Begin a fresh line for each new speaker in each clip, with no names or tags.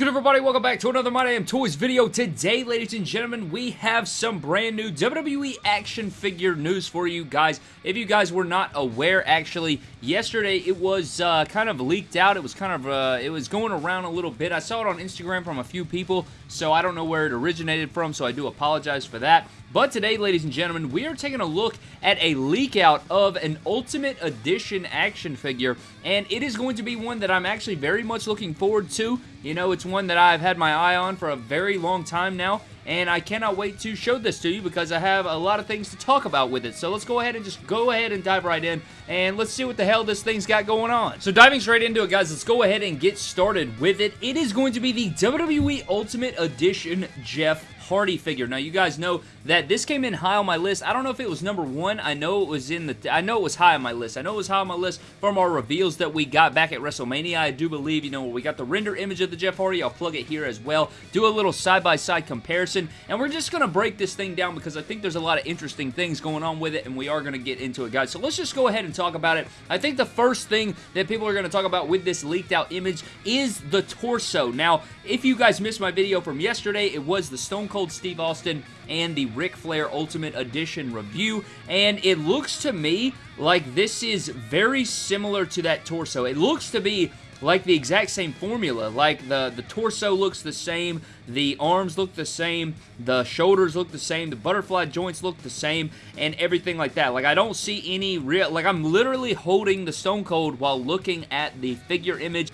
good everybody? Welcome back to another My Damn Toys video. Today, ladies and gentlemen, we have some brand new WWE action figure news for you guys. If you guys were not aware, actually, yesterday it was uh, kind of leaked out. It was kind of, uh, it was going around a little bit. I saw it on Instagram from a few people, so I don't know where it originated from, so I do apologize for that. But today, ladies and gentlemen, we are taking a look at a leak out of an Ultimate Edition action figure, and it is going to be one that I'm actually very much looking forward to. You know, it's one that I've had my eye on for a very long time now, and I cannot wait to show this to you because I have a lot of things to talk about with it. So let's go ahead and just go ahead and dive right in, and let's see what the hell this thing's got going on. So diving straight into it, guys, let's go ahead and get started with it. It is going to be the WWE Ultimate Edition Jeff Hardy figure. Now, you guys know that this came in high on my list. I don't know if it was number one. I know it was in the... I know it was high on my list. I know it was high on my list from our reveals that we got back at WrestleMania. I do believe, you know, we got the render image of the Jeff Hardy. I'll plug it here as well. Do a little side-by-side -side comparison. And we're just going to break this thing down because I think there's a lot of interesting things going on with it, and we are going to get into it, guys. So let's just go ahead and talk about it. I think the first thing that people are going to talk about with this leaked out image is the torso. Now, if you guys missed my video from yesterday, it was the Stone Cold Steve Austin and the Ric Flair Ultimate Edition review, and it looks to me like this is very similar to that torso. It looks to be like the exact same formula. Like the, the torso looks the same, the arms look the same, the shoulders look the same, the butterfly joints look the same, and everything like that. Like I don't see any real, like I'm literally holding the Stone Cold while looking at the figure image.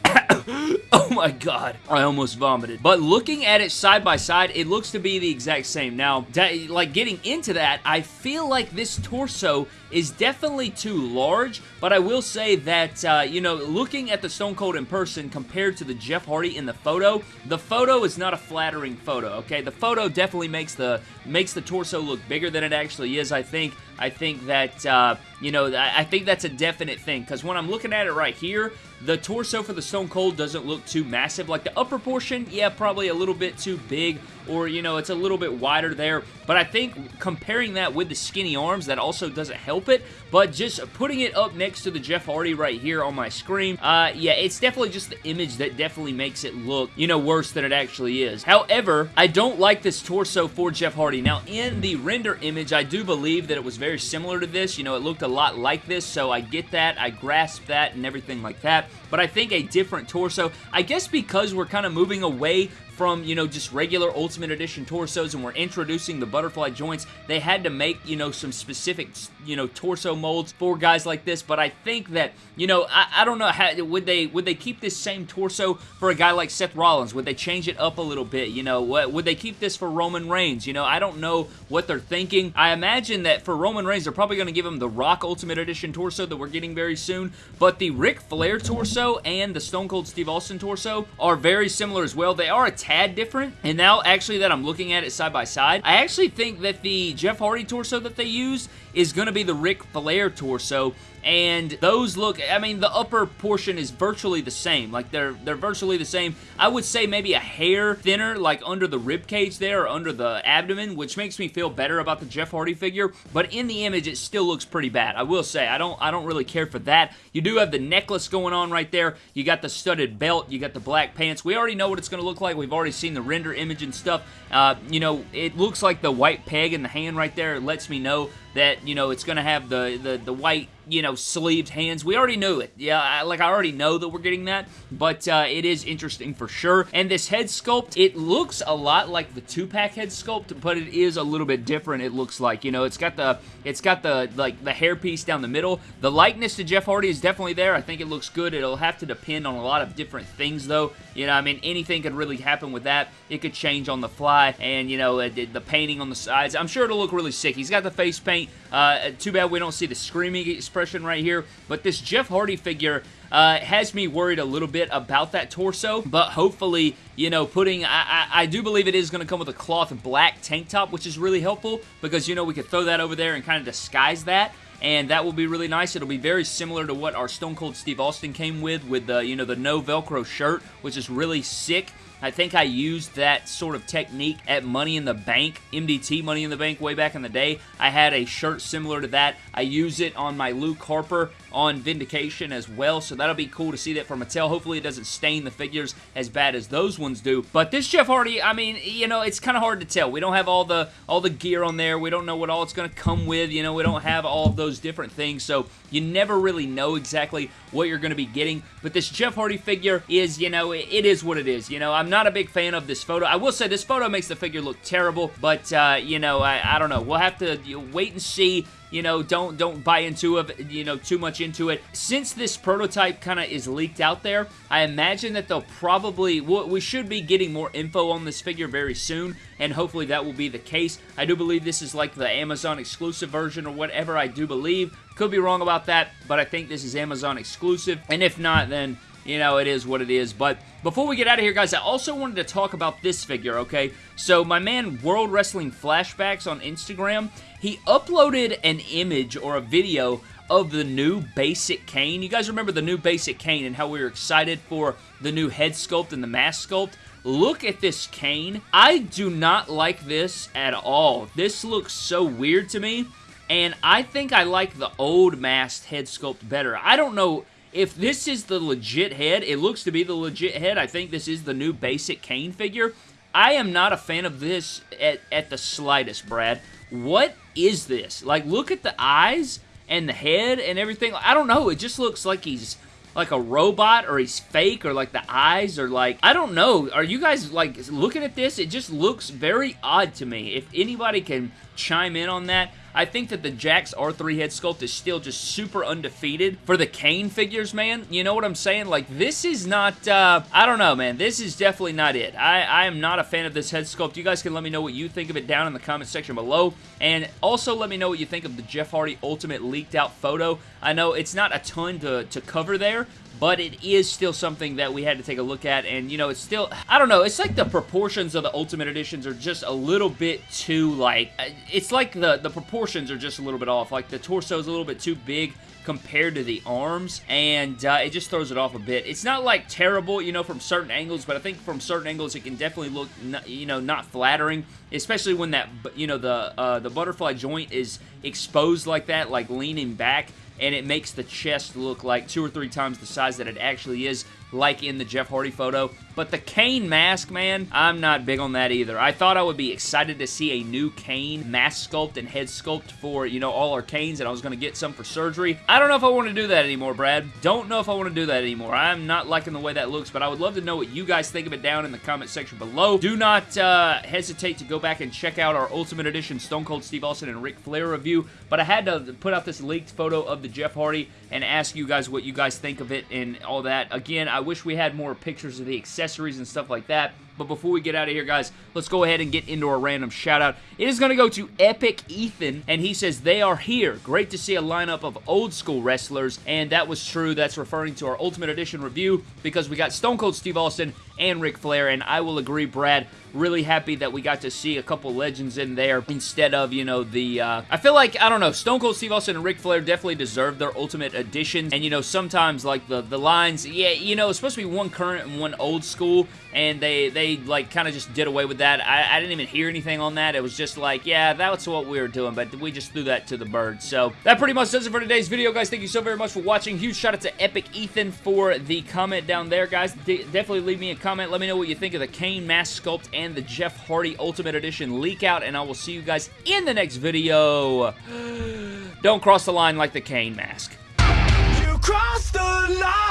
oh my god, I almost vomited. But looking at it side by side, it looks to be the exact same. Now, like getting into that, I feel like this torso is definitely too large, but I will say that, uh, you know, looking at the Stone Cold in person compared to the Jeff Hardy in the photo, the photo is not a flattering photo, okay? The photo definitely makes the makes the torso look bigger than it actually is, I think. I think that, uh, you know, I think that's a definite thing, because when I'm looking at it right here, the torso for the Stone Cold doesn't look too massive. Like the upper portion, yeah, probably a little bit too big or, you know, it's a little bit wider there. But I think comparing that with the skinny arms, that also doesn't help it. But just putting it up next to the Jeff Hardy right here on my screen, uh, yeah, it's definitely just the image that definitely makes it look, you know, worse than it actually is. However, I don't like this torso for Jeff Hardy. Now, in the render image, I do believe that it was very similar to this. You know, it looked a lot like this, so I get that. I grasp that and everything like that. But I think a different torso, I guess because we're kind of moving away from, you know, just regular Ultimate Edition torsos and we're introducing the butterfly joints, they had to make, you know, some specific, you know, torso molds for guys like this, but I think that, you know, I, I don't know, how, would they would they keep this same torso for a guy like Seth Rollins? Would they change it up a little bit, you know? What, would they keep this for Roman Reigns? You know, I don't know what they're thinking. I imagine that for Roman Reigns, they're probably going to give him the Rock Ultimate Edition torso that we're getting very soon, but the Ric Flair torso and the Stone Cold Steve Austin torso are very similar as well. They are a tad different. And now, actually, that I'm looking at it side by side, I actually think that the Jeff Hardy torso that they use is going to be the Ric Flair torso and those look, I mean, the upper portion is virtually the same. Like, they're they're virtually the same. I would say maybe a hair thinner, like under the rib cage there, or under the abdomen, which makes me feel better about the Jeff Hardy figure, but in the image, it still looks pretty bad. I will say, I don't, I don't really care for that. You do have the necklace going on right there. You got the studded belt. You got the black pants. We already know what it's going to look like. We've already seen the render image and stuff. Uh, you know, it looks like the white peg in the hand right there. It lets me know that, you know, it's going to have the, the, the white you know, sleeved hands. We already knew it. Yeah, I, like I already know that we're getting that, but uh, it is interesting for sure. And this head sculpt, it looks a lot like the two-pack head sculpt, but it is a little bit different. It looks like you know, it's got the it's got the like the hairpiece down the middle. The likeness to Jeff Hardy is definitely there. I think it looks good. It'll have to depend on a lot of different things though. You know, I mean, anything could really happen with that. It could change on the fly, and you know, the painting on the sides. I'm sure it'll look really sick. He's got the face paint. Uh, too bad we don't see the screaming expression right here, but this Jeff Hardy figure uh, has me worried a little bit about that torso, but hopefully, you know, putting, I, I, I do believe it is going to come with a cloth black tank top, which is really helpful because, you know, we could throw that over there and kind of disguise that and that will be really nice. It'll be very similar to what our Stone Cold Steve Austin came with, with the, you know, the no Velcro shirt, which is really sick. I think I used that sort of technique at Money in the Bank, MDT Money in the Bank way back in the day. I had a shirt similar to that. I use it on my Luke Harper on Vindication as well, so that'll be cool to see that from Mattel. Hopefully it doesn't stain the figures as bad as those ones do. But this Jeff Hardy, I mean, you know, it's kind of hard to tell. We don't have all the all the gear on there. We don't know what all it's going to come with. You know, we don't have all of those different things, so you never really know exactly what you're going to be getting. But this Jeff Hardy figure is, you know, it is what it is. You know, I'm not a big fan of this photo. I will say this photo makes the figure look terrible, but, uh, you know, I, I don't know. We'll have to wait and see you know, don't don't buy into it, you know, too much into it. Since this prototype kind of is leaked out there, I imagine that they'll probably, we should be getting more info on this figure very soon, and hopefully that will be the case. I do believe this is like the Amazon exclusive version or whatever, I do believe. Could be wrong about that, but I think this is Amazon exclusive, and if not, then you know, it is what it is. But before we get out of here, guys, I also wanted to talk about this figure, okay? So my man World Wrestling Flashbacks on Instagram, he uploaded an image or a video of the new basic Kane. You guys remember the new basic Kane and how we were excited for the new head sculpt and the mask sculpt? Look at this Kane. I do not like this at all. This looks so weird to me, and I think I like the old masked head sculpt better. I don't know if this is the legit head, it looks to be the legit head. I think this is the new basic Kane figure. I am not a fan of this at, at the slightest, Brad. What is this? Like, look at the eyes and the head and everything. I don't know. It just looks like he's like a robot or he's fake or like the eyes are like I don't know are you guys like looking at this it just looks very odd to me if anybody can chime in on that I think that the Jakks R3 head sculpt is still just super undefeated for the Kane figures, man. You know what I'm saying? Like, this is not, uh, I don't know, man. This is definitely not it. I, I am not a fan of this head sculpt. You guys can let me know what you think of it down in the comment section below. And also let me know what you think of the Jeff Hardy Ultimate leaked out photo. I know it's not a ton to, to cover there, but it is still something that we had to take a look at, and, you know, it's still, I don't know, it's like the proportions of the Ultimate Editions are just a little bit too, like, uh, it's like the, the proportions are just a little bit off, like, the torso is a little bit too big compared to the arms, and uh, it just throws it off a bit. It's not, like, terrible, you know, from certain angles, but I think from certain angles it can definitely look, you know, not flattering, especially when that, you know, the, uh, the butterfly joint is exposed like that, like leaning back and it makes the chest look like two or three times the size that it actually is like in the Jeff Hardy photo. But the Kane mask, man, I'm not big on that either. I thought I would be excited to see a new Kane mask sculpt and head sculpt for, you know, all our Kanes, and I was going to get some for surgery. I don't know if I want to do that anymore, Brad. Don't know if I want to do that anymore. I'm not liking the way that looks, but I would love to know what you guys think of it down in the comment section below. Do not uh, hesitate to go back and check out our Ultimate Edition Stone Cold Steve Austin and Ric Flair review, but I had to put out this leaked photo of the Jeff Hardy and ask you guys what you guys think of it and all that. Again, I wish we had more pictures of the accessories and stuff like that. But before we get out of here, guys, let's go ahead and get into a random shout out. It is going to go to Epic Ethan, and he says, They are here. Great to see a lineup of old school wrestlers, and that was true. That's referring to our Ultimate Edition review because we got Stone Cold Steve Austin and Ric Flair, and I will agree, Brad, really happy that we got to see a couple legends in there instead of, you know, the, uh, I feel like, I don't know, Stone Cold Steve Austin and Ric Flair definitely deserve their Ultimate Editions, and, you know, sometimes, like, the, the lines, yeah, you know, it's supposed to be one current and one old school, and they, they like, kind of just did away with that. I, I didn't even hear anything on that. It was just like, yeah, that's what we were doing, but we just threw that to the birds. So, that pretty much does it for today's video, guys. Thank you so very much for watching. Huge shout out to Epic Ethan for the comment down there, guys. De definitely leave me a comment. Let me know what you think of the Kane mask sculpt and the Jeff Hardy Ultimate Edition leak out, and I will see you guys in the next video. Don't cross the line like the Kane mask. You crossed the line!